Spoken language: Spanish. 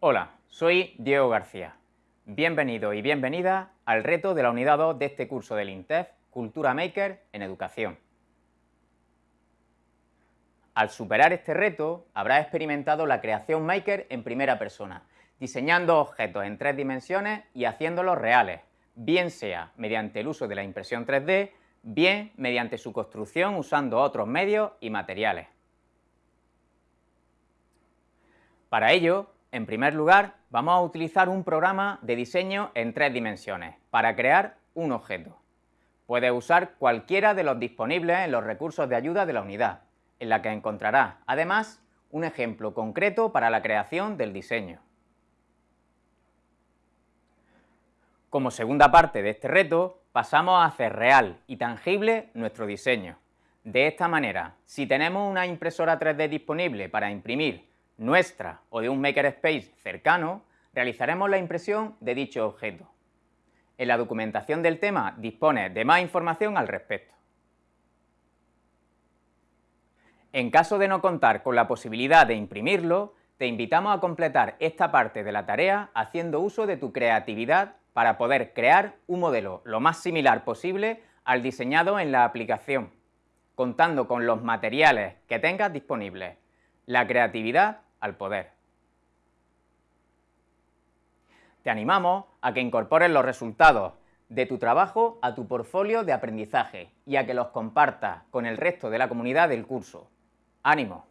Hola, soy Diego García. Bienvenido y bienvenida al reto de la unidad 2 de este curso del INTEF Cultura Maker en Educación. Al superar este reto, habrás experimentado la creación Maker en primera persona, diseñando objetos en tres dimensiones y haciéndolos reales, bien sea mediante el uso de la impresión 3D, bien mediante su construcción usando otros medios y materiales. Para ello, en primer lugar, vamos a utilizar un programa de diseño en tres dimensiones para crear un objeto. Puedes usar cualquiera de los disponibles en los recursos de ayuda de la unidad, en la que encontrarás, además, un ejemplo concreto para la creación del diseño. Como segunda parte de este reto, pasamos a hacer real y tangible nuestro diseño. De esta manera, si tenemos una impresora 3D disponible para imprimir nuestra o de un makerspace cercano, realizaremos la impresión de dicho objeto. En la documentación del tema dispone de más información al respecto. En caso de no contar con la posibilidad de imprimirlo, te invitamos a completar esta parte de la tarea haciendo uso de tu creatividad para poder crear un modelo lo más similar posible al diseñado en la aplicación, contando con los materiales que tengas disponibles. La creatividad al poder. Te animamos a que incorpores los resultados de tu trabajo a tu portfolio de aprendizaje y a que los compartas con el resto de la comunidad del curso. ¡Ánimo!